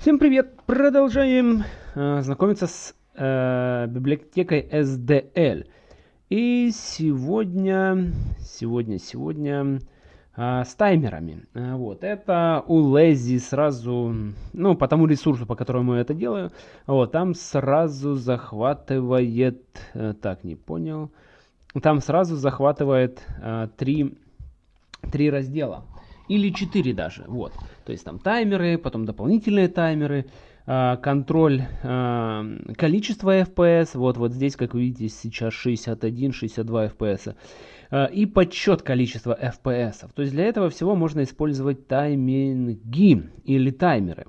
Всем привет! Продолжаем э, знакомиться с э, библиотекой SDL. И сегодня, сегодня, сегодня э, с таймерами. Э, вот, это у Lazy сразу, ну, по тому ресурсу, по которому я это делаю, вот, там сразу захватывает, э, так, не понял, там сразу захватывает э, три, три раздела или 4 даже. Вот. То есть там таймеры, потом дополнительные таймеры, а, контроль а, количества FPS. Вот, вот здесь, как вы видите, сейчас 61-62 FPS. А, и подсчет количества FPS. То есть для этого всего можно использовать тайминги или таймеры.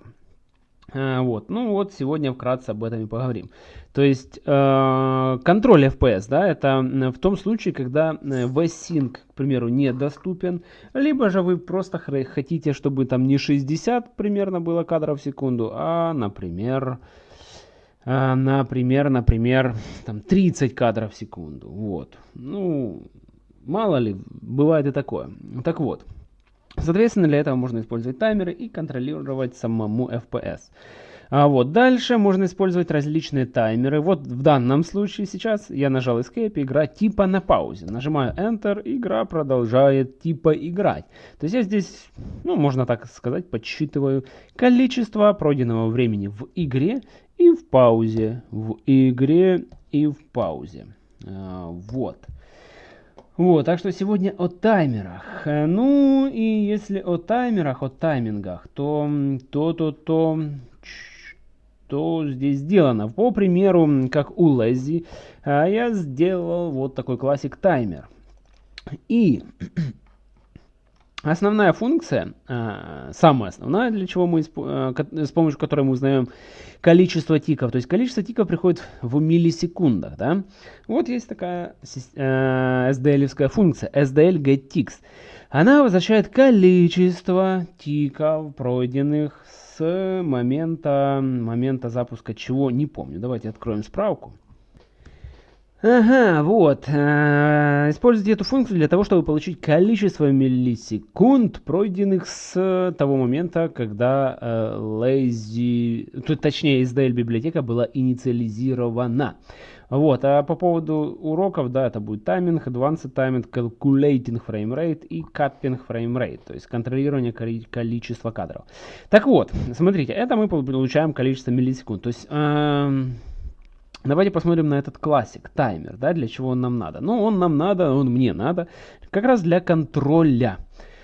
А, вот, ну вот сегодня вкратце об этом и поговорим. То есть э, контроль FPS, да, это в том случае, когда э, VSync, к примеру, недоступен, либо же вы просто хотите, чтобы там не 60 примерно было кадров в секунду, а, например, э, например, например, там 30 кадров в секунду. Вот, ну, мало ли, бывает и такое. Так вот. Соответственно, для этого можно использовать таймеры и контролировать самому FPS. А вот дальше можно использовать различные таймеры. Вот в данном случае сейчас я нажал Escape, игра типа на паузе. Нажимаю Enter, игра продолжает типа играть. То есть я здесь, ну можно так сказать, подсчитываю количество пройденного времени в игре и в паузе. В игре и в паузе. А, вот. Вот, так что сегодня о таймерах. Э, ну и если о таймерах, о таймингах, то то, то, то, что здесь сделано. По примеру, как у Lazy, э, я сделал вот такой классик таймер. И Основная функция, а, самая основная, для чего мы, а, с помощью которой мы узнаем количество тиков, то есть количество тиков приходит в миллисекундах, да. Вот есть такая SDL-евская функция, SDL getTicks. Она возвращает количество тиков, пройденных с момента, момента запуска чего, не помню. Давайте откроем справку. Ага, вот. Э, используйте эту функцию для того, чтобы получить количество миллисекунд, пройденных с того момента, когда э, lazy, тут, точнее, SDL библиотека была инициализирована. Вот, а по поводу уроков, да, это будет тайминг, advanced timing, calculating frame rate и capping frame rate, то есть контролирование количества кадров. Так вот, смотрите, это мы получаем количество миллисекунд, то есть... Э, Давайте посмотрим на этот классик, таймер, да, для чего он нам надо. Ну, он нам надо, он мне надо, как раз для контроля.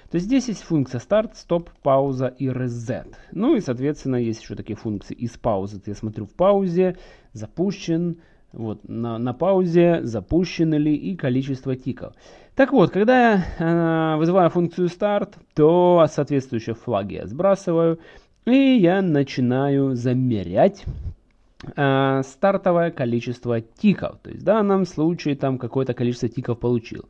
То есть здесь есть функция старт, стоп, пауза и reset. Ну и, соответственно, есть еще такие функции из паузы. Я смотрю в паузе, запущен, вот, на, на паузе, запущены ли и количество тиков. Так вот, когда я э, вызываю функцию старт, то соответствующие флаги я сбрасываю, и я начинаю замерять э, стартовое количество тиков. То есть в данном случае там какое-то количество тиков получил.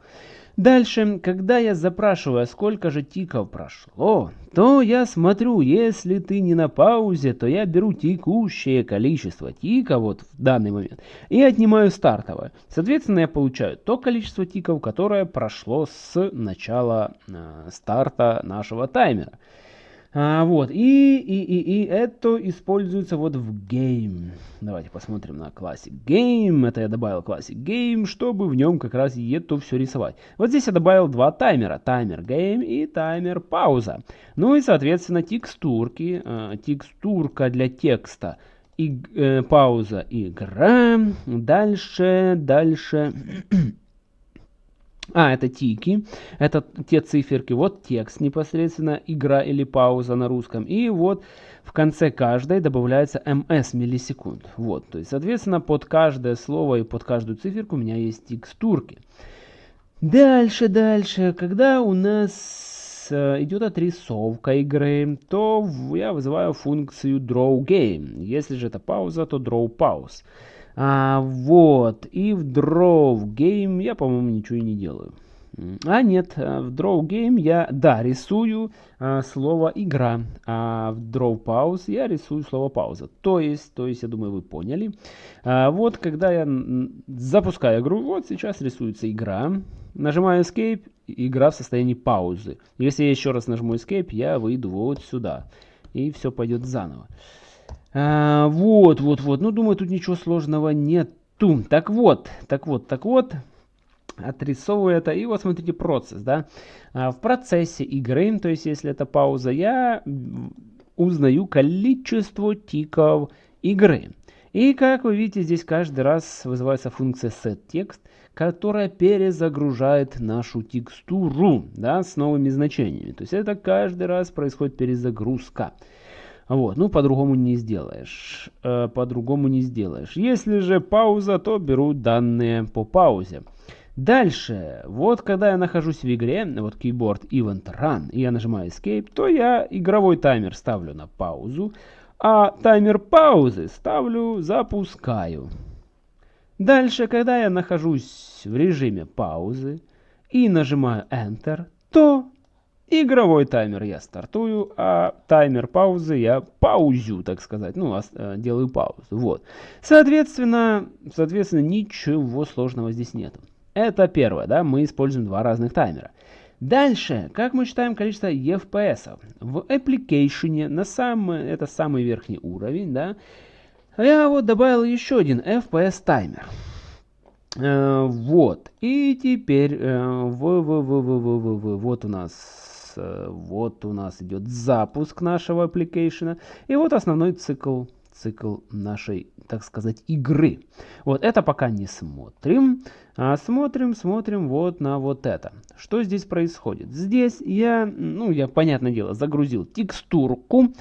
Дальше, когда я запрашиваю, сколько же тиков прошло, то я смотрю, если ты не на паузе, то я беру текущее количество тиков вот в данный момент и отнимаю стартовое. Соответственно, я получаю то количество тиков, которое прошло с начала э, старта нашего таймера. А, вот, и, и, и, и это используется вот в Game. Давайте посмотрим на Classic Game. Это я добавил Classic Game, чтобы в нем как раз это все рисовать. Вот здесь я добавил два таймера. Таймер Game и таймер Пауза. Ну и, соответственно, текстурки. Э, текстурка для текста. И, э, пауза игра. Дальше, дальше... А, это тики, это те циферки, вот текст непосредственно, игра или пауза на русском. И вот в конце каждой добавляется ms миллисекунд. Вот, то есть, соответственно, под каждое слово и под каждую циферку у меня есть текстурки. Дальше, дальше, когда у нас э, идет отрисовка игры, то я вызываю функцию drawGame. Если же это пауза, то drawPause. А, вот. И в Draw Game я, по-моему, ничего и не делаю. А нет, э, в Draw Game я, да, рисую а, слово игра, а в Draw Pause я рисую слово пауза. То есть, то есть, я думаю, вы поняли. А, вот, когда я запускаю игру, вот сейчас рисуется игра, нажимаю Escape, игра в состоянии паузы. Если я еще раз нажму Escape, я выйду вот сюда, и все пойдет заново. А, вот, вот, вот. Ну, думаю, тут ничего сложного нету. Так вот, так вот, так вот. Отрисовываю это. И вот смотрите процесс, да. А, в процессе игры, то есть если это пауза, я узнаю количество тиков игры. И как вы видите, здесь каждый раз вызывается функция setText, которая перезагружает нашу текстуру да, с новыми значениями. То есть это каждый раз происходит перезагрузка. Вот, ну по-другому не сделаешь. Э, по-другому не сделаешь. Если же пауза, то беру данные по паузе. Дальше, вот когда я нахожусь в игре, вот keyboard event run, и я нажимаю escape, то я игровой таймер ставлю на паузу, а таймер паузы ставлю запускаю. Дальше, когда я нахожусь в режиме паузы и нажимаю Enter, то игровой таймер я стартую, а таймер паузы я паузю, так сказать, ну, э, делаю паузу. Вот. Соответственно, соответственно, ничего сложного здесь нету. Это первое, да, мы используем два разных таймера. Дальше, как мы считаем количество FPS? В application, на самый, это самый верхний уровень, да, я вот добавил еще один FPS таймер. Э, вот, и теперь э, в, в, в, в, в, в, в, вот у нас вот у нас идет запуск нашего application, и вот основной цикл цикл нашей, так сказать, игры. Вот это пока не смотрим. А смотрим, смотрим вот на вот это. Что здесь происходит? Здесь я, ну, я, понятное дело, загрузил текстурку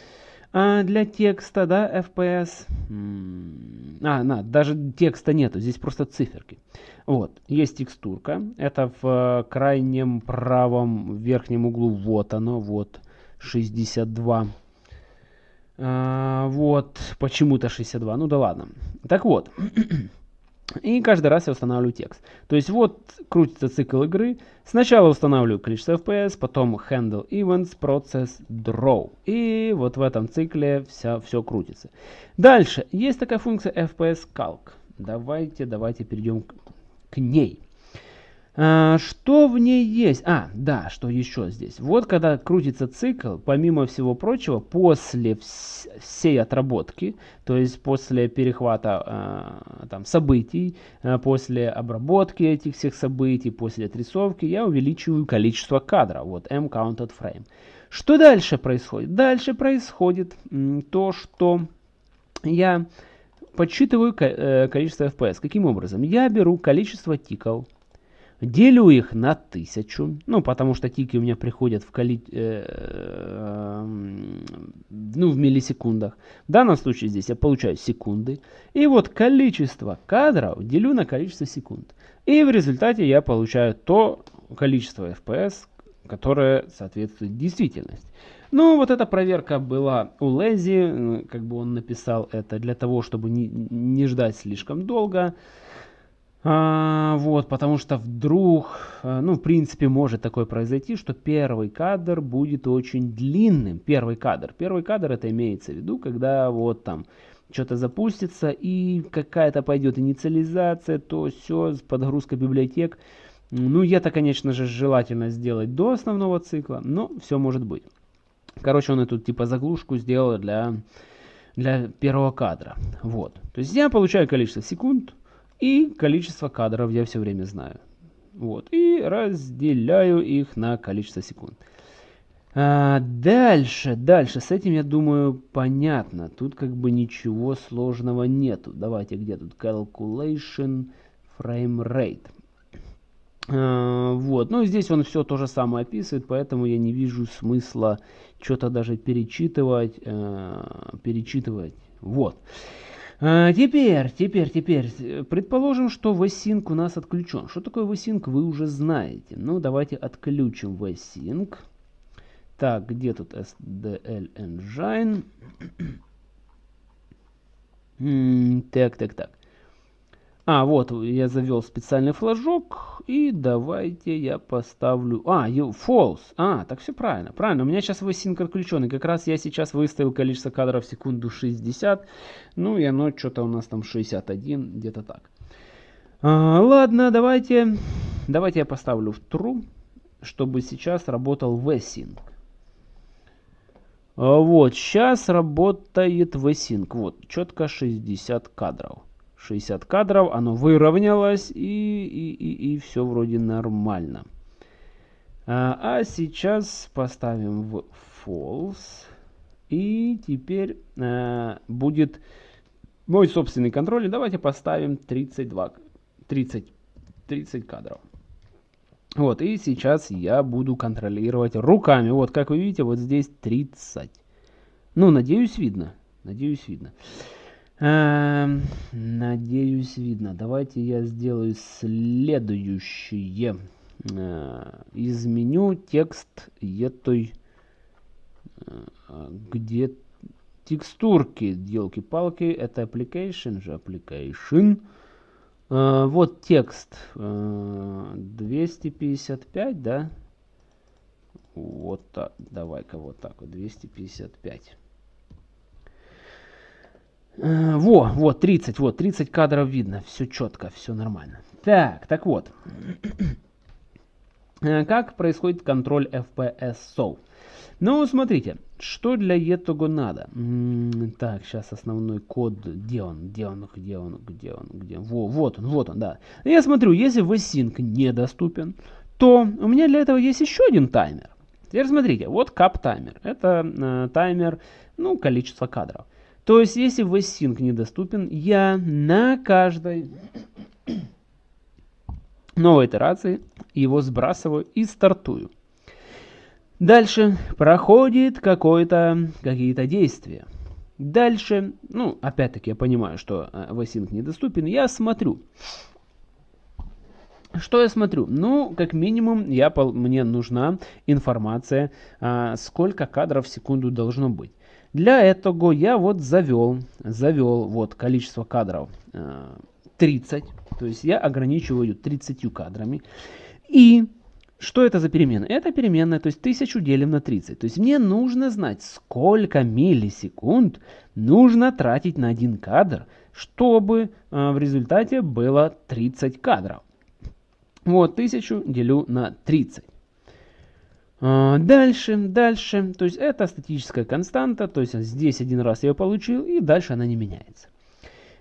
а, для текста, да, FPS. А, на, даже текста нету, здесь просто циферки. Вот, есть текстурка. Это в крайнем правом верхнем углу, вот оно, вот, 62 а, вот, почему-то 62. Ну да ладно. Так вот. И каждый раз я устанавливаю текст. То есть вот крутится цикл игры. Сначала устанавливаю количество FPS, потом handle events, process, draw. И вот в этом цикле вся, все крутится. Дальше. Есть такая функция FPS calc. Давайте, давайте перейдем к, к ней. А, что в ней есть? А, да, что еще здесь? Вот когда крутится цикл, помимо всего прочего, после всей отработки, то есть после перехвата а, там, событий, а, после обработки этих всех событий, после отрисовки, я увеличиваю количество кадров. Вот m counted frame. Что дальше происходит? Дальше происходит то, что я подсчитываю э, количество FPS. Каким образом? Я беру количество тиков, Делю их на тысячу, ну, потому что тики у меня приходят в, коли... э, ну, в миллисекундах. В данном случае здесь я получаю секунды. И вот количество кадров делю на количество секунд. И в результате я получаю то количество FPS, которое соответствует действительности. Ну, вот эта проверка была у Лези, как бы он написал это для того, чтобы не, не ждать слишком долго. А, вот, потому что вдруг, э, ну, в принципе, может такое произойти, что первый кадр будет очень длинным. Первый кадр. Первый кадр это имеется в виду, когда вот там что-то запустится и какая-то пойдет инициализация, то все, подгрузка библиотек. Ну, это, конечно же, желательно сделать до основного цикла, но все может быть. Короче, он эту типа заглушку сделал для, для первого кадра. Вот. То есть я получаю количество секунд, и количество кадров я все время знаю. Вот. И разделяю их на количество секунд. А, дальше, дальше. С этим, я думаю, понятно. Тут как бы ничего сложного нету. Давайте, где тут? Calculation Frame Rate. А, вот. Ну, здесь он все то же самое описывает, поэтому я не вижу смысла что-то даже перечитывать. А, перечитывать. Вот. А, теперь, теперь, теперь, предположим, что VSync у нас отключен. Что такое VSync, вы уже знаете. Ну, давайте отключим VSync. Так, где тут SDL Engine? так, так, так. А, вот, я завел специальный флажок. И давайте я поставлю... А, false. А, так все правильно. Правильно, у меня сейчас VSync отключен. И как раз я сейчас выставил количество кадров в секунду 60. Ну, и оно что-то у нас там 61, где-то так. А, ладно, давайте... Давайте я поставлю в true, чтобы сейчас работал VSync. А, вот, сейчас работает VSync. Вот, четко 60 кадров. 60 кадров, оно выровнялось и, и, и, и все вроде нормально. А, а сейчас поставим в false. И теперь а, будет мой собственный контроль. Давайте поставим 32, 30, 30 кадров. Вот, и сейчас я буду контролировать руками. Вот, как вы видите, вот здесь 30. Ну, надеюсь, видно. Надеюсь, видно. Эм, надеюсь, видно. Давайте я сделаю следующее. Э, изменю текст этой... Э, где текстурки, елки-палки, это application же, application. Uh, вот текст. Uh, 255, да? Вот так. Давай-ка вот так вот. 255. Uh, во, вот 30, вот 30 кадров видно. Все четко, все нормально. Так, так вот. как происходит контроль FPS SO? Ну, смотрите, что для этого надо? так, сейчас основной код, где он, где он, где он, где он, где он? Во, вот он, вот он, да. Я смотрю, если VSync недоступен, то у меня для этого есть еще один таймер. Теперь смотрите, вот кап таймер. Это э, таймер, ну, количество кадров. То есть, если VSync недоступен, я на каждой новой итерации его сбрасываю и стартую. Дальше проходит какие-то действия. Дальше, ну, опять-таки я понимаю, что э, VSync недоступен, я смотрю. Что я смотрю? Ну, как минимум, я, мне нужна информация, а, сколько кадров в секунду должно быть. Для этого я вот завел, завел вот количество кадров а, 30, то есть я ограничиваю 30 кадрами. И что это за перемена? Это переменная, то есть 1000 делим на 30. То есть мне нужно знать, сколько миллисекунд нужно тратить на один кадр, чтобы э, в результате было 30 кадров. Вот 1000 делю на 30. А, дальше, дальше, то есть это статическая константа, то есть здесь один раз я ее получил, и дальше она не меняется.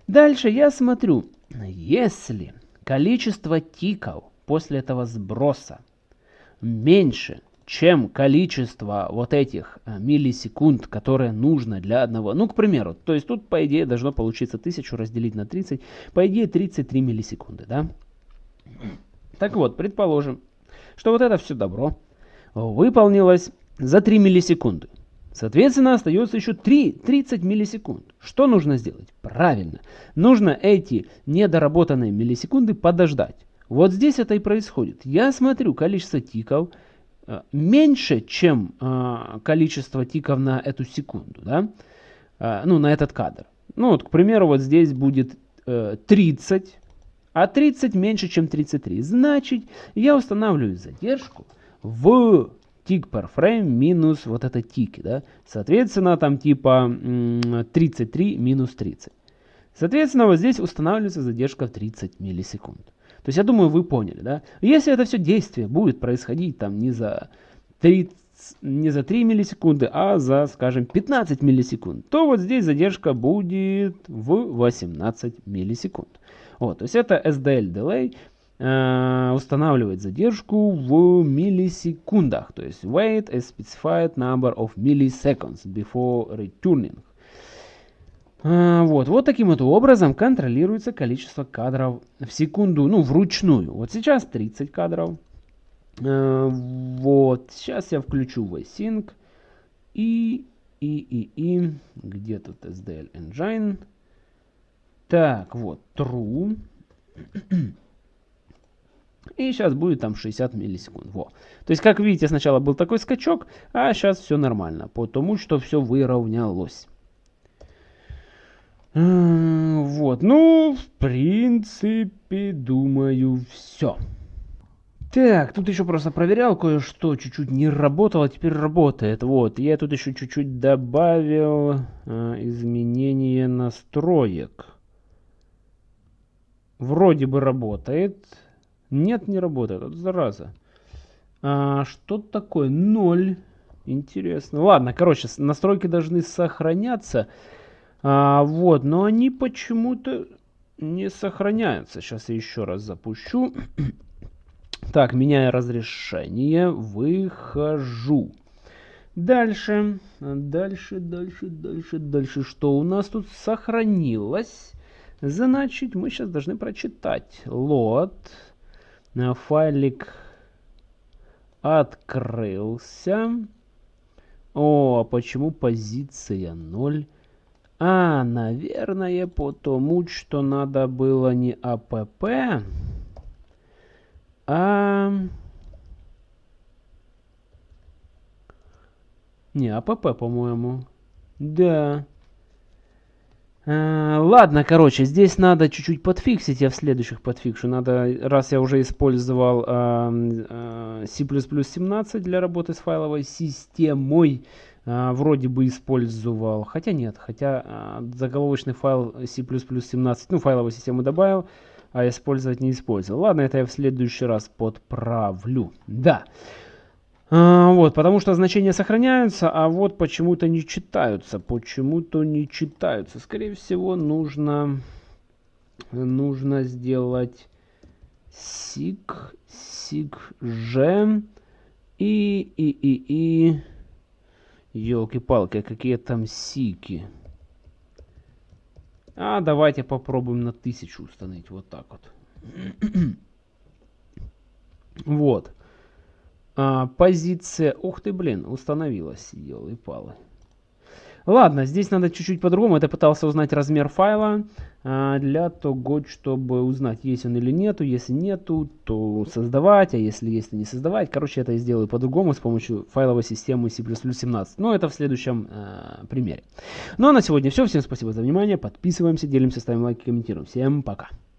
Дальше я смотрю, если количество тиков после этого сброса меньше, чем количество вот этих э, миллисекунд, которые нужно для одного. Ну, к примеру, то есть тут, по идее, должно получиться 1000 разделить на 30. По идее, 33 миллисекунды, да? Так вот, предположим, что вот это все добро выполнилось за 3 миллисекунды. Соответственно, остается еще 3, 30 миллисекунд. Что нужно сделать? Правильно. Нужно эти недоработанные миллисекунды подождать. Вот здесь это и происходит. Я смотрю количество тиков э, меньше, чем э, количество тиков на эту секунду, да? Э, ну, на этот кадр. Ну, вот, к примеру, вот здесь будет 30, а 30 меньше, чем 33. Значит, я устанавливаю задержку в тик per frame минус вот это тики, да? Соответственно, там типа 33 минус 30. Соответственно, вот здесь устанавливается задержка в 30 миллисекунд. То есть я думаю, вы поняли, да? Если это все действие будет происходить там не за 30, не за 3 миллисекунды, а за, скажем, 15 миллисекунд, то вот здесь задержка будет в 18 миллисекунд. Вот, то есть это SDL delay устанавливает задержку в миллисекундах, то есть wait a specified number of milliseconds before returning. А, вот, вот таким вот образом контролируется количество кадров в секунду, ну, вручную. Вот сейчас 30 кадров. А, вот, сейчас я включу VSync. И, и, и, и, где тут SDL Engine? Так, вот, true. И сейчас будет там 60 миллисекунд. Во. То есть, как видите, сначала был такой скачок, а сейчас все нормально, потому что все выровнялось. Вот, ну, в принципе, думаю, все. Так, тут еще просто проверял кое-что, чуть-чуть не работало, теперь работает. Вот, я тут еще чуть-чуть добавил э, изменение настроек. Вроде бы работает. Нет, не работает, это зараза. А, что такое? 0. Интересно. Ладно, короче, настройки должны сохраняться. А, вот, но они почему-то не сохраняются. Сейчас я еще раз запущу. Так, меняю разрешение. Выхожу. Дальше. Дальше, дальше, дальше, дальше. Что у нас тут сохранилось? Значит, мы сейчас должны прочитать. Лот. Файлик открылся. О, а почему позиция 0? А, наверное, потому что надо было не АПП, а... Не, АПП, по-моему. Да. А, ладно, короче, здесь надо чуть-чуть подфиксить, я в следующих подфикшу. Надо, раз я уже использовал а, а, C++ 17 для работы с файловой системой, а, вроде бы использовал, хотя нет, хотя заголовочный файл C++ 17, ну, файловую систему добавил, а использовать не использовал. Ладно, это я в следующий раз подправлю. Да. А, вот, потому что значения сохраняются, а вот почему-то не читаются. Почему-то не читаются. Скорее всего, нужно, нужно сделать сик, сик, ж и, и, и, и, елки-палки, какие там сики. А давайте попробуем на тысячу установить. Вот так вот. вот. А, позиция... Ух ты, блин, установилась, елы-палы. Ладно, здесь надо чуть-чуть по-другому. Я пытался узнать размер файла а, для того, чтобы узнать, есть он или нету. Если нету, то создавать, а если есть, то не создавать. Короче, это я сделаю по-другому с помощью файловой системы C++ 17. Но это в следующем а, примере. Ну а на сегодня все. Всем спасибо за внимание. Подписываемся, делимся, ставим лайки, комментируем. Всем пока.